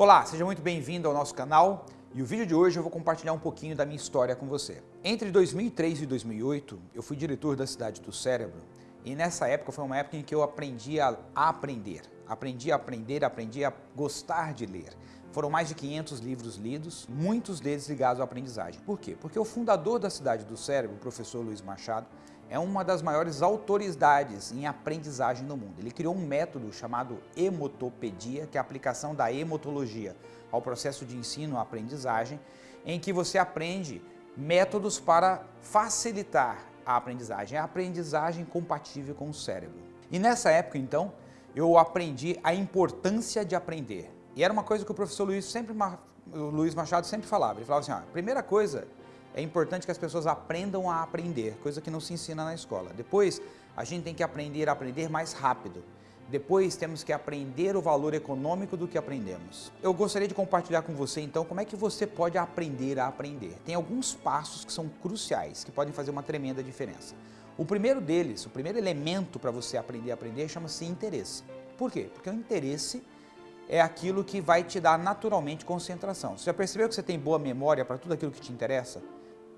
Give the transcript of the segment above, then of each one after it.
Olá, seja muito bem-vindo ao nosso canal e o vídeo de hoje eu vou compartilhar um pouquinho da minha história com você. Entre 2003 e 2008, eu fui diretor da Cidade do Cérebro e nessa época foi uma época em que eu aprendi a aprender. Aprendi a aprender, aprendi a gostar de ler. Foram mais de 500 livros lidos, muitos deles ligados à aprendizagem. Por quê? Porque o fundador da Cidade do Cérebro, o professor Luiz Machado, é uma das maiores autoridades em aprendizagem no mundo. Ele criou um método chamado hemotopedia, que é a aplicação da hemotologia ao processo de ensino-aprendizagem, em que você aprende métodos para facilitar a aprendizagem, a aprendizagem compatível com o cérebro. E nessa época, então, eu aprendi a importância de aprender. E era uma coisa que o professor Luiz, sempre, o Luiz Machado sempre falava. Ele falava assim, a primeira coisa é importante que as pessoas aprendam a aprender, coisa que não se ensina na escola. Depois, a gente tem que aprender a aprender mais rápido. Depois, temos que aprender o valor econômico do que aprendemos. Eu gostaria de compartilhar com você, então, como é que você pode aprender a aprender. Tem alguns passos que são cruciais, que podem fazer uma tremenda diferença. O primeiro deles, o primeiro elemento para você aprender a aprender, chama-se interesse. Por quê? Porque o interesse é aquilo que vai te dar naturalmente concentração. Você já percebeu que você tem boa memória para tudo aquilo que te interessa?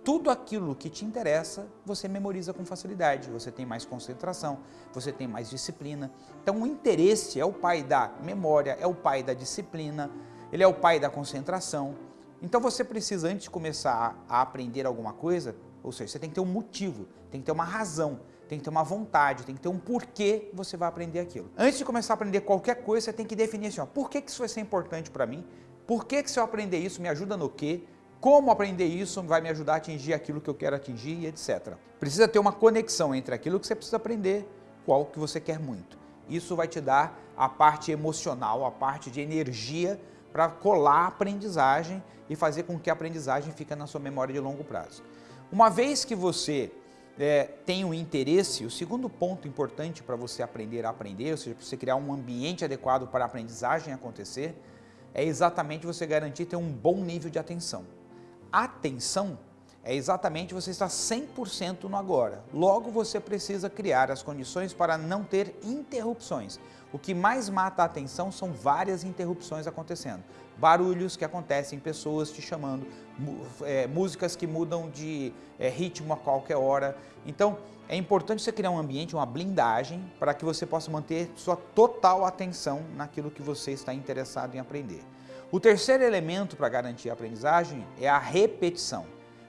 tudo aquilo que te interessa, você memoriza com facilidade, você tem mais concentração, você tem mais disciplina. Então o interesse é o pai da memória, é o pai da disciplina, ele é o pai da concentração. Então você precisa, antes de começar a aprender alguma coisa, ou seja, você tem que ter um motivo, tem que ter uma razão, tem que ter uma vontade, tem que ter um porquê você vai aprender aquilo. Antes de começar a aprender qualquer coisa, você tem que definir assim, ó, por que, que isso vai ser importante para mim? Por que, que se eu aprender isso me ajuda no quê? como aprender isso vai me ajudar a atingir aquilo que eu quero atingir, etc. Precisa ter uma conexão entre aquilo que você precisa aprender com algo que você quer muito. Isso vai te dar a parte emocional, a parte de energia para colar a aprendizagem e fazer com que a aprendizagem fique na sua memória de longo prazo. Uma vez que você é, tem um interesse, o segundo ponto importante para você aprender a aprender, ou seja, para você criar um ambiente adequado para a aprendizagem acontecer, é exatamente você garantir ter um bom nível de atenção. Atenção é exatamente você estar 100% no agora. Logo, você precisa criar as condições para não ter interrupções. O que mais mata a atenção são várias interrupções acontecendo. Barulhos que acontecem, pessoas te chamando, é, músicas que mudam de é, ritmo a qualquer hora. Então, é importante você criar um ambiente, uma blindagem, para que você possa manter sua total atenção naquilo que você está interessado em aprender. O terceiro elemento para garantir a aprendizagem é a repetição.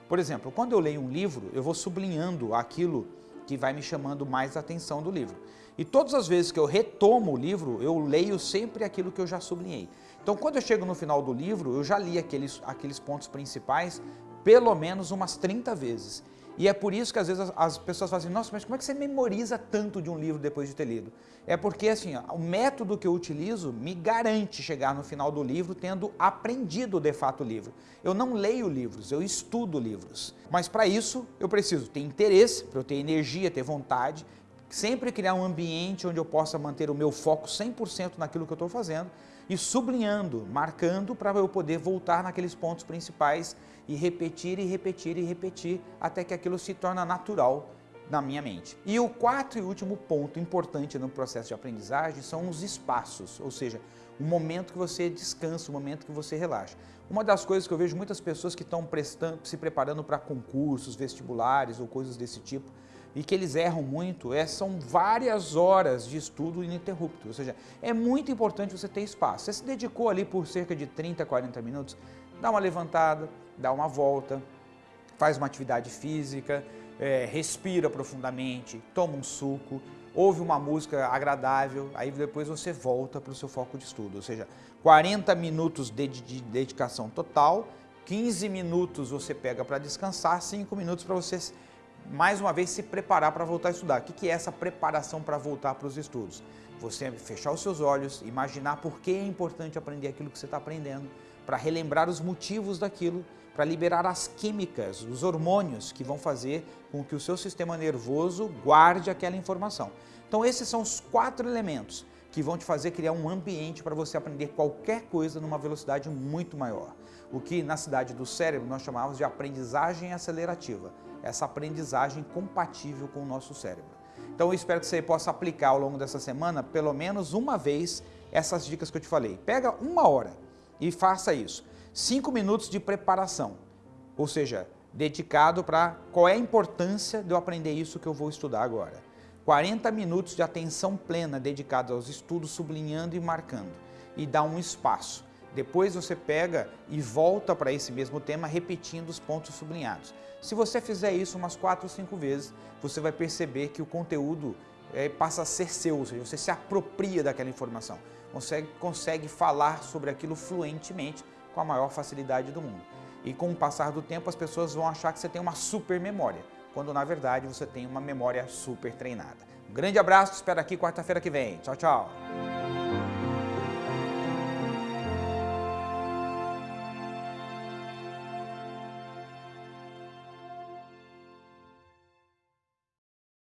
Por exemplo, quando eu leio um livro, eu vou sublinhando aquilo que vai me chamando mais a atenção do livro. E todas as vezes que eu retomo o livro, eu leio sempre aquilo que eu já sublinhei. Então, quando eu chego no final do livro, eu já li aqueles, aqueles pontos principais pelo menos umas 30 vezes. E é por isso que às vezes as, as, pessoas falam assim, nossa, mas como é que você memoriza tanto de um livro depois de ter lido? É porque assim, ó, o método que eu utilizo me garante chegar no final do livro tendo aprendido de fato o livro. Eu não leio livros, eu estudo livros. Mas para isso eu preciso ter interesse, para eu ter energia, ter vontade, sempre criar um ambiente onde eu possa manter o meu foco 100% naquilo que eu estou fazendo e sublinhando, marcando para eu poder voltar naqueles pontos principais e repetir e repetir e repetir até que aquilo se torna natural na minha mente. E o quarto e último ponto importante no processo de aprendizagem são os espaços, ou seja, o momento que você descansa, o momento que você relaxa. Uma das coisas que eu vejo muitas pessoas que estão se preparando para concursos, vestibulares ou coisas desse tipo, e que eles erram muito, é, são várias horas de estudo ininterrupto, ou seja, é muito importante você ter espaço. Você se dedicou ali por cerca de 30, 40 minutos, dá uma levantada, dá uma volta, faz uma atividade física, é, respira profundamente, toma um suco, ouve uma música agradável, aí depois você volta para o seu foco de estudo, ou seja, 40 minutos de, de dedicação total, 15 minutos você pega para descansar, 5 minutos para você mais uma vez, se preparar para voltar a estudar. O que é essa preparação para voltar para os estudos? Você fechar os seus olhos, imaginar por que é importante aprender aquilo que você está aprendendo, para relembrar os motivos daquilo, para liberar as químicas, os hormônios que vão fazer com que o seu sistema nervoso guarde aquela informação. Então esses são os quatro elementos que vão te fazer criar um ambiente para você aprender qualquer coisa numa velocidade muito maior. O que na cidade do cérebro nós chamamos de aprendizagem acelerativa essa aprendizagem compatível com o nosso cérebro. Então eu espero que você possa aplicar ao longo dessa semana, pelo menos uma vez, essas dicas que eu te falei. Pega uma hora e faça isso. 5 minutos de preparação, ou seja, dedicado para qual é a importância de eu aprender isso que eu vou estudar agora. 40 minutos de atenção plena dedicados aos estudos, sublinhando e marcando. E dá um espaço. Depois você pega e volta para esse mesmo tema, repetindo os pontos sublinhados. Se você fizer isso umas 4 ou 5 vezes, você vai perceber que o conteúdo é, passa a ser seu, ou seja, você se apropria daquela informação, consegue, consegue falar sobre aquilo fluentemente com a maior facilidade do mundo. E com o passar do tempo, as pessoas vão achar que você tem uma super memória, quando na verdade você tem uma memória super treinada. Um grande abraço, espero aqui quarta-feira que vem. Tchau, tchau!